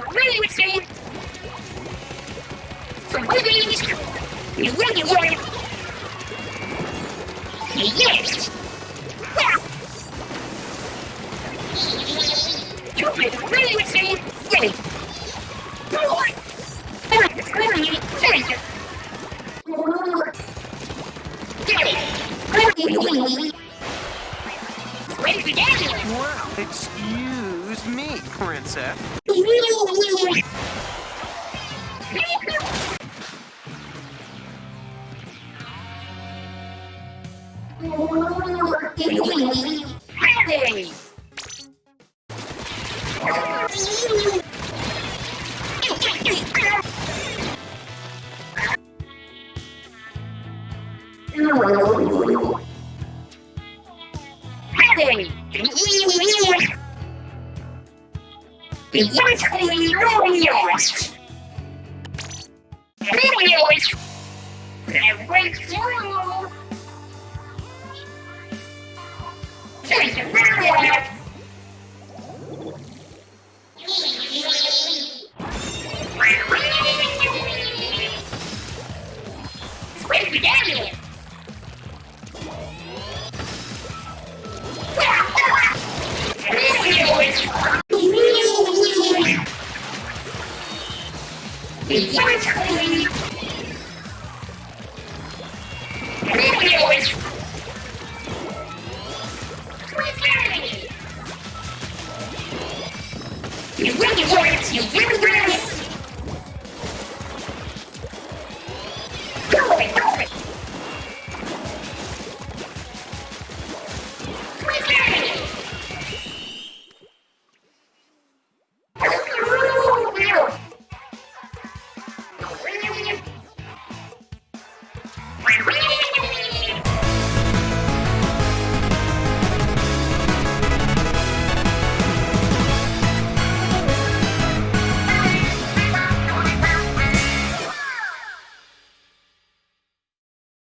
really with me? from Wolverines is regular. Yes! You really would say really. Wow, excuse me, Princess. Hey! Exactly glorious! Glorious! I went through! Squid! You really want you really want it. It,